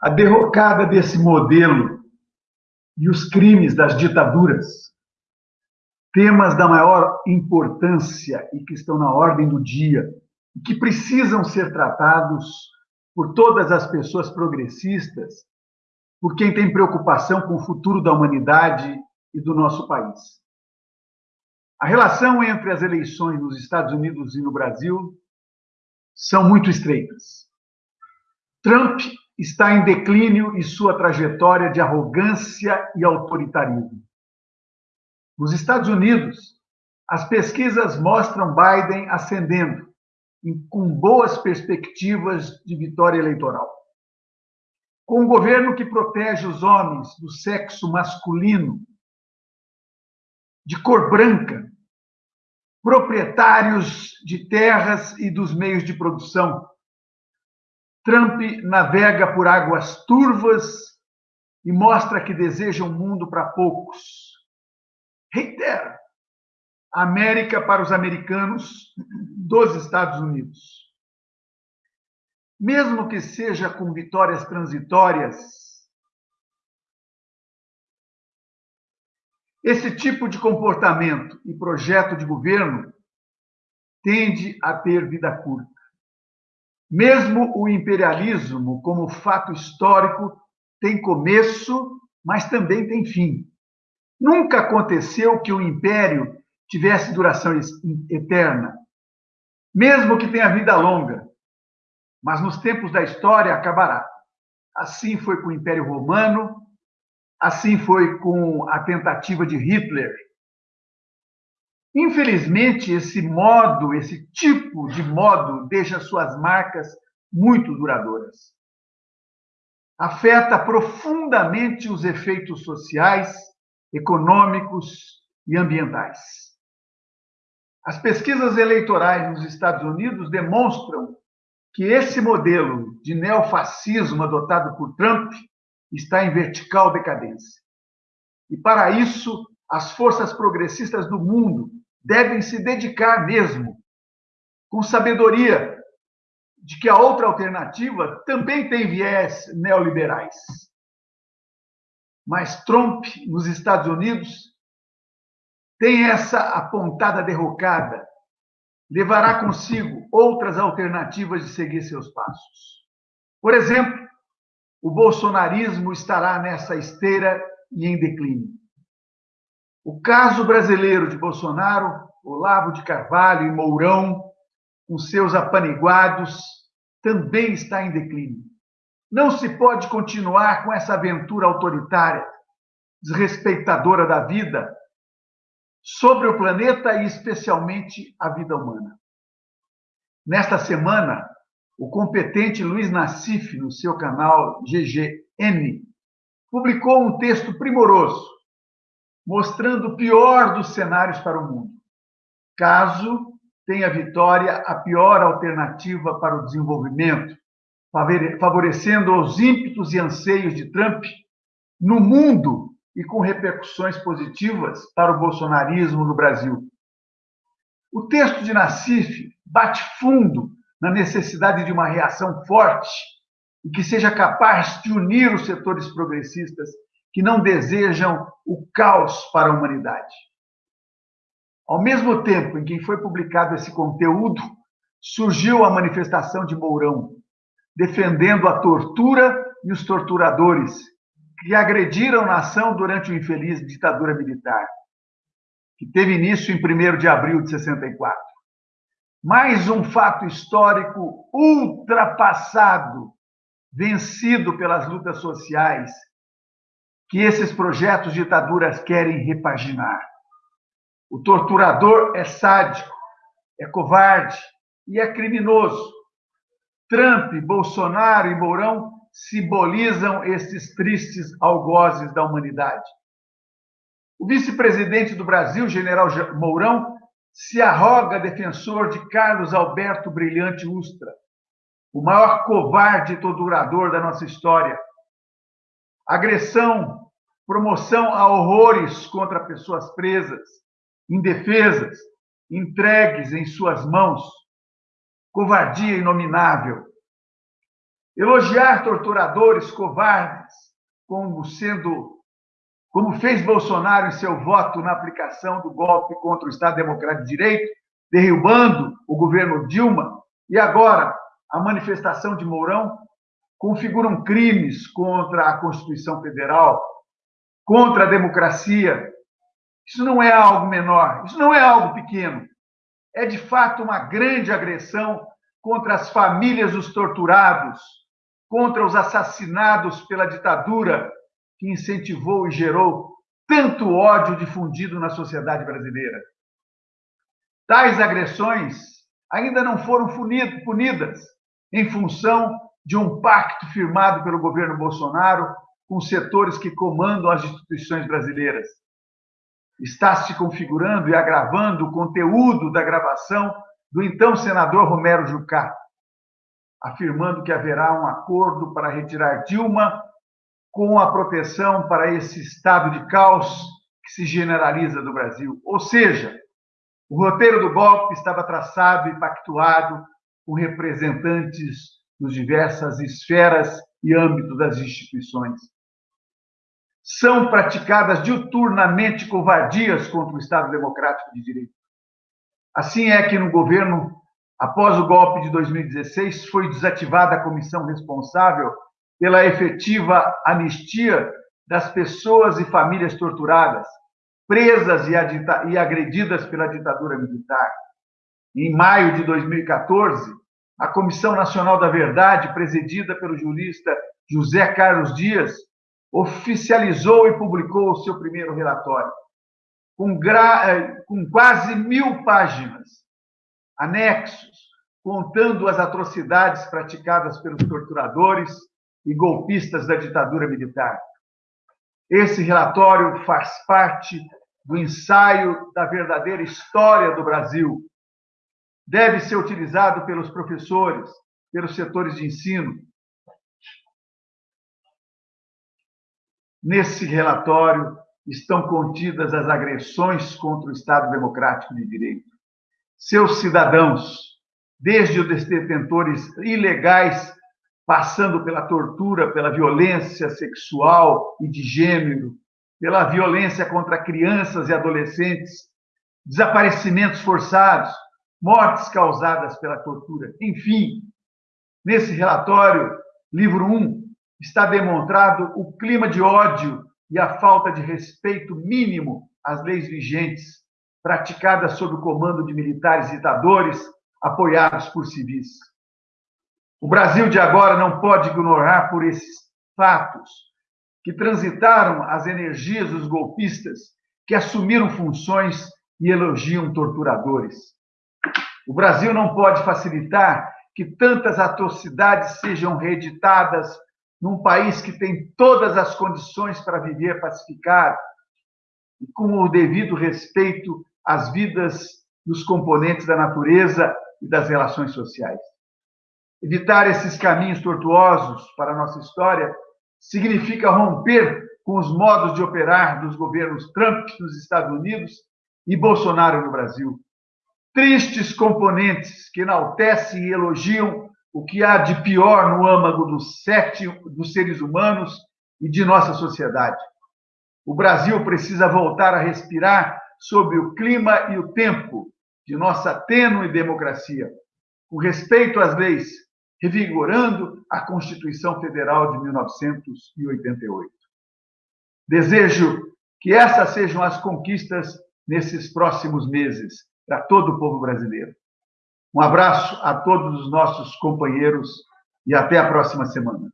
A derrocada desse modelo e os crimes das ditaduras, temas da maior importância e que estão na ordem do dia, e que precisam ser tratados por todas as pessoas progressistas, por quem tem preocupação com o futuro da humanidade e do nosso país. A relação entre as eleições nos Estados Unidos e no Brasil são muito estreitas. Trump está em declínio e sua trajetória de arrogância e autoritarismo. Nos Estados Unidos, as pesquisas mostram Biden ascendendo, com boas perspectivas de vitória eleitoral. Com um governo que protege os homens do sexo masculino, de cor branca, proprietários de terras e dos meios de produção, Trump navega por águas turvas e mostra que deseja um mundo para poucos. Reitera, América para os americanos dos Estados Unidos. Mesmo que seja com vitórias transitórias, esse tipo de comportamento e projeto de governo tende a ter vida curta. Mesmo o imperialismo, como fato histórico, tem começo, mas também tem fim. Nunca aconteceu que o império tivesse duração eterna, mesmo que tenha vida longa, mas nos tempos da história acabará. Assim foi com o Império Romano, assim foi com a tentativa de Hitler Infelizmente, esse modo, esse tipo de modo, deixa suas marcas muito duradouras. Afeta profundamente os efeitos sociais, econômicos e ambientais. As pesquisas eleitorais nos Estados Unidos demonstram que esse modelo de neofascismo adotado por Trump está em vertical decadência. E para isso, as forças progressistas do mundo devem se dedicar mesmo, com sabedoria, de que a outra alternativa também tem viés neoliberais. Mas Trump, nos Estados Unidos, tem essa apontada derrocada, levará consigo outras alternativas de seguir seus passos. Por exemplo, o bolsonarismo estará nessa esteira e em declínio. O caso brasileiro de Bolsonaro, Olavo de Carvalho e Mourão, com seus apaniguados, também está em declínio. Não se pode continuar com essa aventura autoritária, desrespeitadora da vida, sobre o planeta e especialmente a vida humana. Nesta semana, o competente Luiz Nassif, no seu canal GGN, publicou um texto primoroso mostrando o pior dos cenários para o mundo. Caso tenha vitória a pior alternativa para o desenvolvimento, favorecendo os ímpetos e anseios de Trump no mundo e com repercussões positivas para o bolsonarismo no Brasil. O texto de Nassif bate fundo na necessidade de uma reação forte e que seja capaz de unir os setores progressistas que não desejam o caos para a humanidade. Ao mesmo tempo em que foi publicado esse conteúdo, surgiu a manifestação de Mourão, defendendo a tortura e os torturadores que agrediram a nação durante o infeliz ditadura militar, que teve início em 1 de abril de 64. Mais um fato histórico ultrapassado, vencido pelas lutas sociais que esses projetos ditaduras querem repaginar. O torturador é sádico, é covarde e é criminoso. Trump, Bolsonaro e Mourão simbolizam esses tristes algozes da humanidade. O vice-presidente do Brasil, general Mourão, se arroga defensor de Carlos Alberto Brilhante Ustra, o maior covarde e torturador da nossa história, agressão, promoção a horrores contra pessoas presas, indefesas, entregues em suas mãos, covardia inominável. Elogiar torturadores covardes, como sendo como fez Bolsonaro em seu voto na aplicação do golpe contra o Estado Democrático de Direito, derrubando o governo Dilma, e agora a manifestação de Mourão, configuram crimes contra a Constituição Federal, contra a democracia. Isso não é algo menor, isso não é algo pequeno. É de fato uma grande agressão contra as famílias dos torturados, contra os assassinados pela ditadura que incentivou e gerou tanto ódio difundido na sociedade brasileira. Tais agressões ainda não foram punidas em função de um pacto firmado pelo governo Bolsonaro com setores que comandam as instituições brasileiras. Está se configurando e agravando o conteúdo da gravação do então senador Romero Jucá, afirmando que haverá um acordo para retirar Dilma com a proteção para esse estado de caos que se generaliza no Brasil. Ou seja, o roteiro do golpe estava traçado e pactuado com representantes nas diversas esferas e âmbitos das instituições. São praticadas diuturnamente covardias contra o Estado Democrático de Direito. Assim é que no governo, após o golpe de 2016, foi desativada a comissão responsável pela efetiva anistia das pessoas e famílias torturadas, presas e agredidas pela ditadura militar. Em maio de 2014, a Comissão Nacional da Verdade, presidida pelo jurista José Carlos Dias, oficializou e publicou o seu primeiro relatório, com, gra... com quase mil páginas, anexos, contando as atrocidades praticadas pelos torturadores e golpistas da ditadura militar. Esse relatório faz parte do ensaio da verdadeira história do Brasil, deve ser utilizado pelos professores, pelos setores de ensino. Nesse relatório estão contidas as agressões contra o Estado Democrático de Direito. Seus cidadãos, desde os detentores ilegais, passando pela tortura, pela violência sexual e de gênero, pela violência contra crianças e adolescentes, desaparecimentos forçados, mortes causadas pela tortura. Enfim, nesse relatório, livro 1, está demonstrado o clima de ódio e a falta de respeito mínimo às leis vigentes, praticadas sob o comando de militares ditadores apoiados por civis. O Brasil de agora não pode ignorar por esses fatos que transitaram as energias dos golpistas que assumiram funções e elogiam torturadores. O Brasil não pode facilitar que tantas atrocidades sejam reeditadas num país que tem todas as condições para viver pacificado e com o devido respeito às vidas dos componentes da natureza e das relações sociais. Evitar esses caminhos tortuosos para a nossa história significa romper com os modos de operar dos governos Trump nos Estados Unidos e Bolsonaro no Brasil tristes componentes que enaltecem e elogiam o que há de pior no âmago dos, sete, dos seres humanos e de nossa sociedade. O Brasil precisa voltar a respirar sob o clima e o tempo de nossa tênue democracia, com respeito às leis, revigorando a Constituição Federal de 1988. Desejo que essas sejam as conquistas nesses próximos meses para todo o povo brasileiro. Um abraço a todos os nossos companheiros e até a próxima semana.